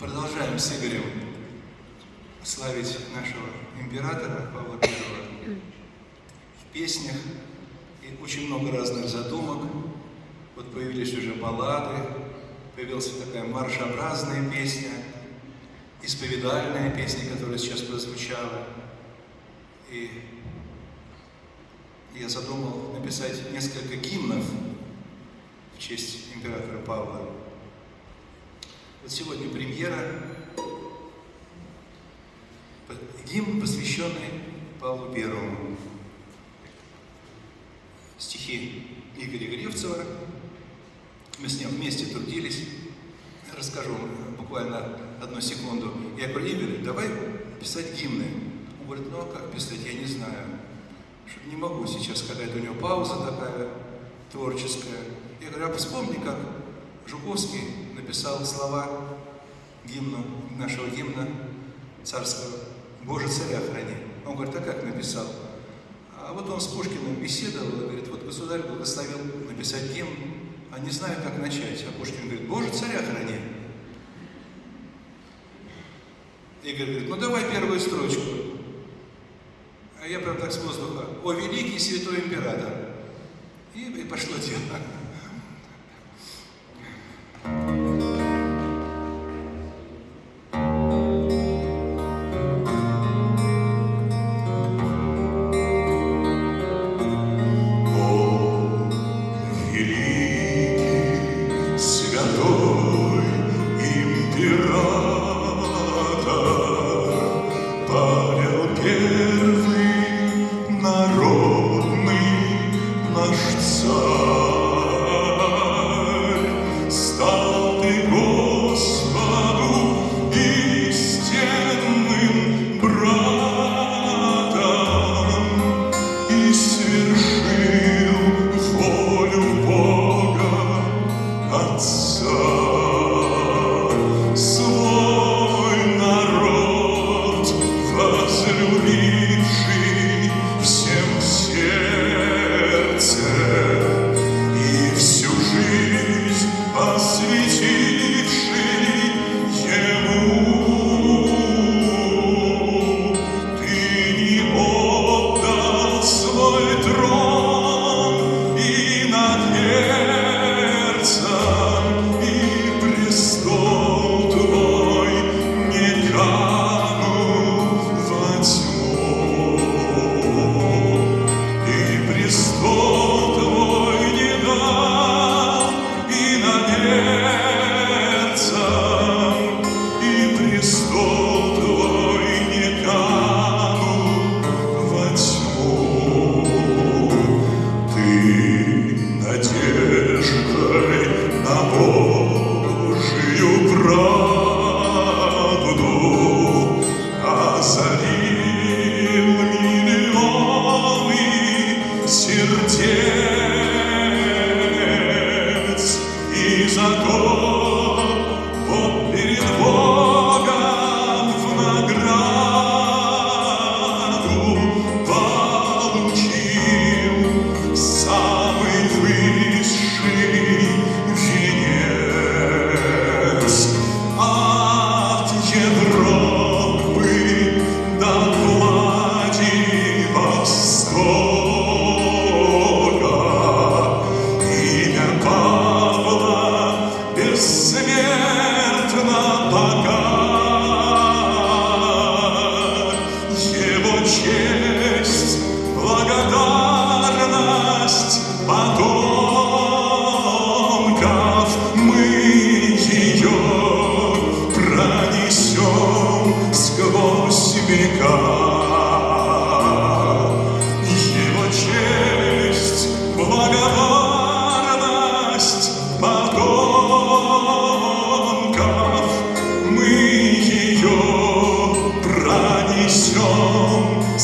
продолжаем с Игорем славить нашего императора Павла I в песнях. И очень много разных задумок. Вот появились уже баллады, появилась такая маршеобразная песня, исповедальная песня, которая сейчас прозвучала. И я задумал написать несколько гимнов в честь императора Павла. Вот сегодня премьера, гимн, посвященный Павлу Первому. Стихи Игоря Гревцева. Мы с ним вместе трудились. Расскажу буквально одну секунду. Я говорю, Игорь, давай писать гимны. Он говорит, ну а как писать, я не знаю. Не могу сейчас, когда это у него пауза такая творческая. Я говорю, а вспомни, как Жуковский написал слова гимну, нашего гимна царского «Боже, царя храни». Он говорит, а как написал? А вот он с Пушкиным беседовал и говорит, вот государь благословил написать гимн, а не знаю, как начать. А Пушкин говорит, Боже, царя храни. Игорь говорит, ну давай первую строчку. А я прям так с воздуха, о великий святой император. И, и пошло дело. Senhor. Господу и